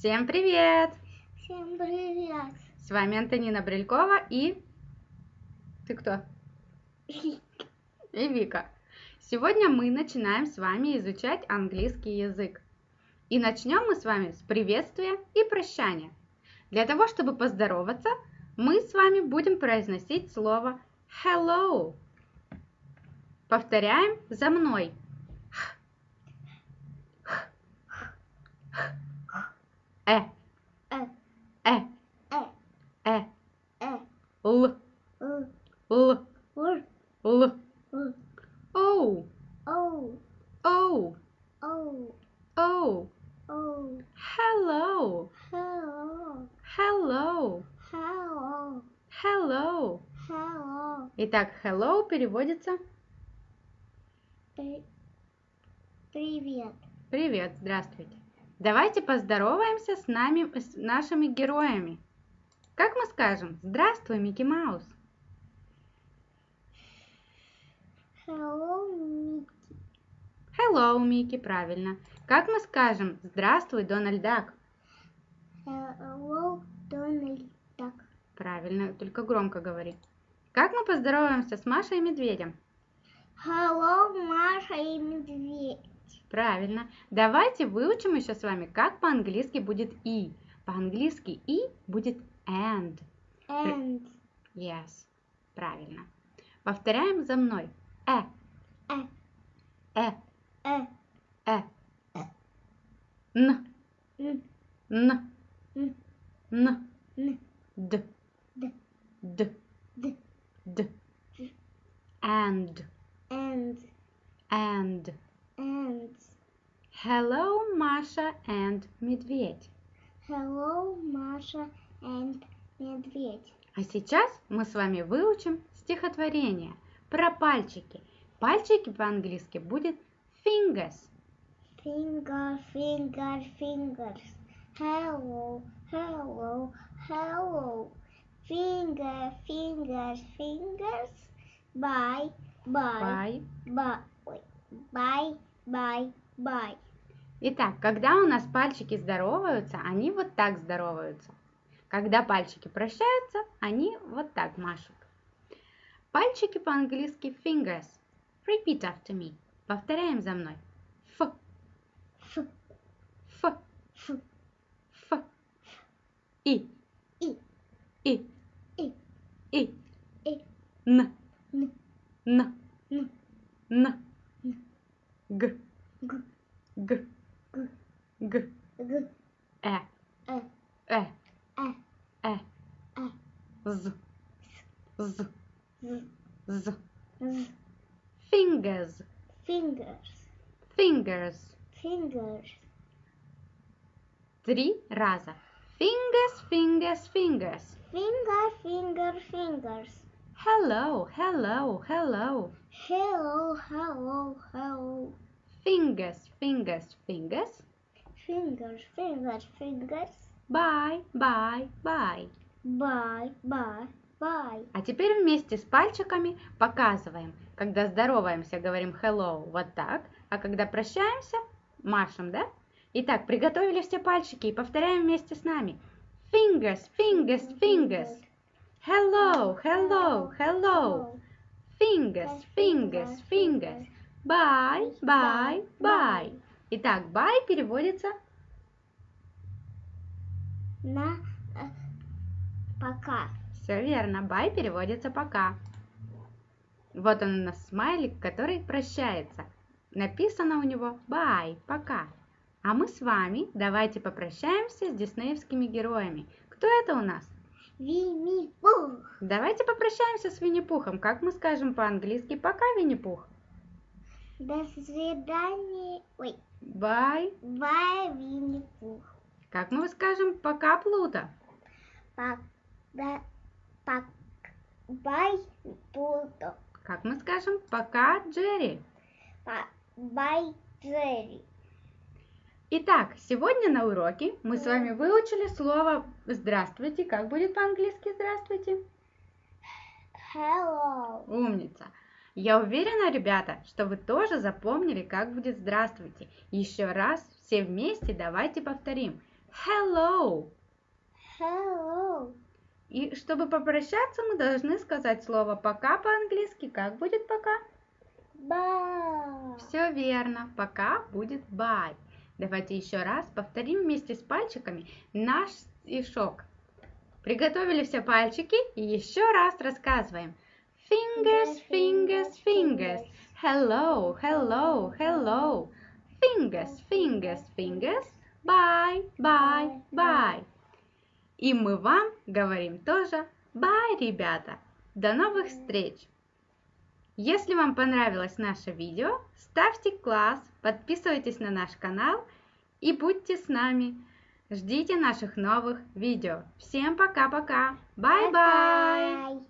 Всем привет! Всем привет! С вами Антонина Брелькова и... Ты кто? И Вика. Сегодня мы начинаем с вами изучать английский язык. И начнем мы с вами с приветствия и прощания. Для того, чтобы поздороваться, мы с вами будем произносить слово hello. Повторяем за мной. Hello. Hello. Hello. Hello. Hello. Hello. Итак, hello переводится При- Привет. Привет, здравствуйте. Давайте поздороваемся с нами, с нашими героями. Как мы скажем? Здравствуй, Микки Маус. Hello, Микки. Hello, Микки, правильно. Как мы скажем? Здравствуй, Дональд Дак. Hello, Дональд Дак. Правильно, только громко говори. Как мы поздороваемся с Машей и Медведем? Hello, Маша и Медведь. Правильно. Давайте выучим еще с вами, как по-английски будет и. По-английски и будет and. And. Yes. Правильно. Повторяем за мной. Э, Э. э, And, And. and. And. Hello, Маша and Медведь. Hello, Маша and Медведь. А сейчас мы с вами выучим стихотворение про пальчики. Пальчики по-английски будет fingers. Finger, finger, fingers. Hello, hello, hello. Finger, fingers, fingers. Bye, bye, Bye. bye, ой, bye, bye, bye. Итак, когда у нас пальчики здороваются, они вот так здороваются. Когда пальчики прощаются, они вот так машут. Пальчики по-английски fingers. Repeat after me. Повторяем за мной. Ф, Ф, ф, ф, и, и, и, и. и, Н, н, н, н, н. н. Г, г, г, г, г. г, Э, э, э, э, э. э, З, з, з, з. з. Fingers, Fingers, fingers. fingers. Три раза. Fingers, fingers, fingers. Finger, finger, fingers. Hello, hello, hello. Hello, hello, hello. Fingers, fingers, fingers. Fingers, fingers, fingers. Bye, bye, bye. Bye, bye, bye. А теперь вместе с пальчиками показываем. Когда здороваемся, говорим hello вот так, а когда прощаемся, машем, да? Итак, приготовили все пальчики и повторяем вместе с нами. Fingers, fingers, fingers. Hello, hello, hello. Fingers, fingers, fingers. Bye, bye, bye. Итак, bye переводится На э, пока. Все верно, bye переводится пока. Вот он у нас смайлик, который прощается. Написано у него bye, пока. А мы с вами давайте попрощаемся с диснеевскими героями. Кто это у нас? Винни-Пух. Давайте попрощаемся с Винни-Пухом. Как мы скажем по-английски пока, Винни-Пух? До свидания. Ой, Bye. бай, Винни-Пух. Как мы скажем пока, Плута? Пак, да, пак, бай, Плуто. Как мы скажем пока, Джерри? Па- Бай, Джерри. Итак, сегодня на уроке мы с вами выучили слово «здравствуйте». Как будет по-английски «здравствуйте»? Hello. Умница. Я уверена, ребята, что вы тоже запомнили, как будет «здравствуйте». Еще раз все вместе давайте повторим. hello. Hello. И чтобы попрощаться, мы должны сказать слово пока по-английски. Как будет пока? Bye. Все верно. Пока будет bye. Давайте еще раз повторим вместе с пальчиками наш стишок. Приготовили все пальчики и еще раз рассказываем. Fingers, fingers, fingers. Hello, hello, hello. Fingers, fingers, fingers. Bye, bye, bye. И мы вам говорим тоже bye, ребята. До новых встреч! Если вам понравилось наше видео, ставьте класс, подписывайтесь на наш канал и будьте с нами. Ждите наших новых видео. Всем пока-пока. Bye-bye! Bye.